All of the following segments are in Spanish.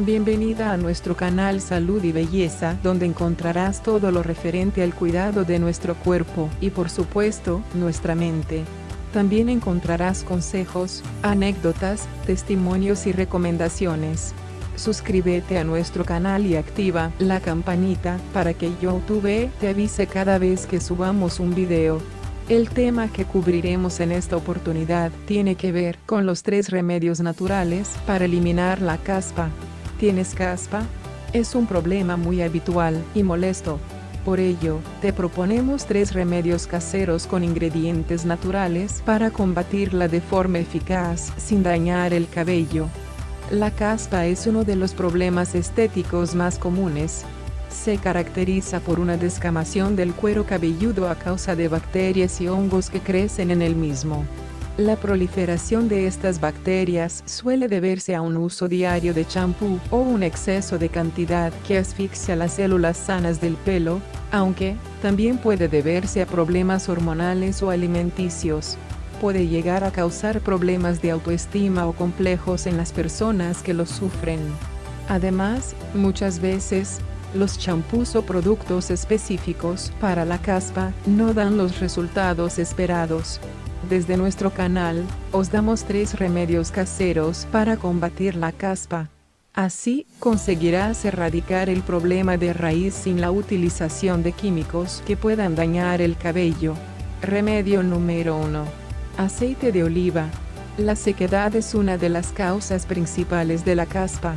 Bienvenida a nuestro canal Salud y Belleza donde encontrarás todo lo referente al cuidado de nuestro cuerpo y por supuesto, nuestra mente. También encontrarás consejos, anécdotas, testimonios y recomendaciones. Suscríbete a nuestro canal y activa la campanita para que YouTube te avise cada vez que subamos un video. El tema que cubriremos en esta oportunidad tiene que ver con los tres remedios naturales para eliminar la caspa. ¿Tienes caspa? Es un problema muy habitual y molesto. Por ello, te proponemos tres remedios caseros con ingredientes naturales para combatirla de forma eficaz sin dañar el cabello. La caspa es uno de los problemas estéticos más comunes. Se caracteriza por una descamación del cuero cabelludo a causa de bacterias y hongos que crecen en el mismo. La proliferación de estas bacterias suele deberse a un uso diario de champú o un exceso de cantidad que asfixia las células sanas del pelo, aunque, también puede deberse a problemas hormonales o alimenticios. Puede llegar a causar problemas de autoestima o complejos en las personas que los sufren. Además, muchas veces, los champús o productos específicos para la caspa no dan los resultados esperados. Desde nuestro canal, os damos tres remedios caseros para combatir la caspa. Así, conseguirás erradicar el problema de raíz sin la utilización de químicos que puedan dañar el cabello. Remedio número 1. Aceite de oliva. La sequedad es una de las causas principales de la caspa.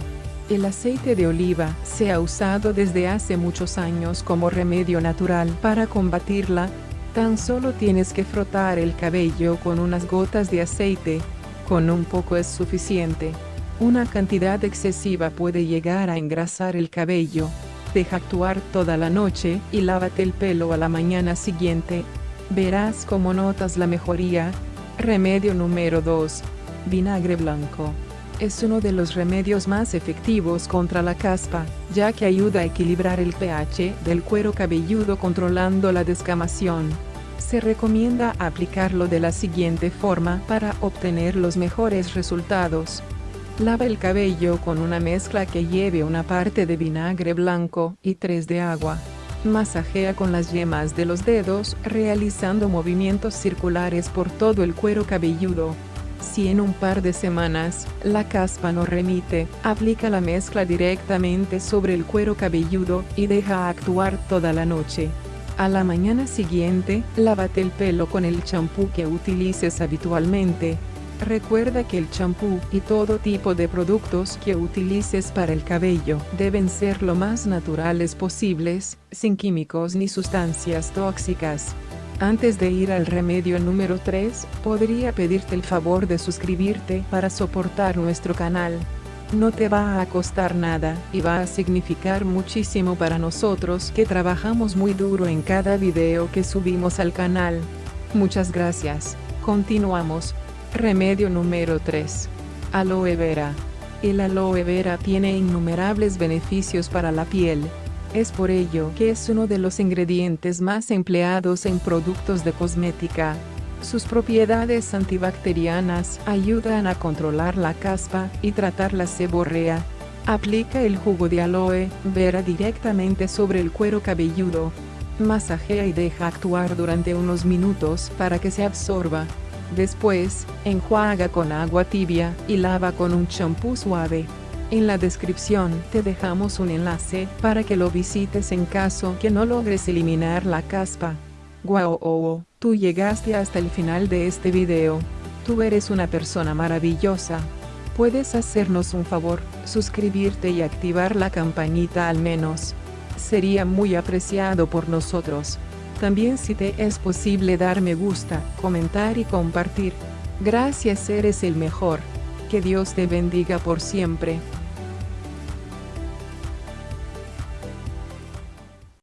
El aceite de oliva se ha usado desde hace muchos años como remedio natural para combatirla, Tan solo tienes que frotar el cabello con unas gotas de aceite, con un poco es suficiente. Una cantidad excesiva puede llegar a engrasar el cabello. Deja actuar toda la noche y lávate el pelo a la mañana siguiente. Verás cómo notas la mejoría. Remedio número 2. Vinagre blanco. Es uno de los remedios más efectivos contra la caspa, ya que ayuda a equilibrar el pH del cuero cabelludo controlando la descamación. Se recomienda aplicarlo de la siguiente forma para obtener los mejores resultados. Lava el cabello con una mezcla que lleve una parte de vinagre blanco y tres de agua. Masajea con las yemas de los dedos, realizando movimientos circulares por todo el cuero cabelludo. Si en un par de semanas, la caspa no remite, aplica la mezcla directamente sobre el cuero cabelludo y deja actuar toda la noche. A la mañana siguiente, lávate el pelo con el champú que utilices habitualmente. Recuerda que el champú y todo tipo de productos que utilices para el cabello deben ser lo más naturales posibles, sin químicos ni sustancias tóxicas. Antes de ir al remedio número 3, podría pedirte el favor de suscribirte para soportar nuestro canal. No te va a costar nada, y va a significar muchísimo para nosotros que trabajamos muy duro en cada video que subimos al canal. Muchas gracias. Continuamos. Remedio número 3. Aloe vera. El aloe vera tiene innumerables beneficios para la piel, es por ello que es uno de los ingredientes más empleados en productos de cosmética. Sus propiedades antibacterianas ayudan a controlar la caspa y tratar la seborrea. Aplica el jugo de aloe vera directamente sobre el cuero cabelludo. Masajea y deja actuar durante unos minutos para que se absorba. Después, enjuaga con agua tibia y lava con un champú suave. En la descripción te dejamos un enlace para que lo visites en caso que no logres eliminar la caspa. Wow, oh, tú llegaste hasta el final de este video. Tú eres una persona maravillosa. Puedes hacernos un favor, suscribirte y activar la campanita al menos. Sería muy apreciado por nosotros. También si te es posible dar me gusta, comentar y compartir. Gracias eres el mejor. Que Dios te bendiga por siempre.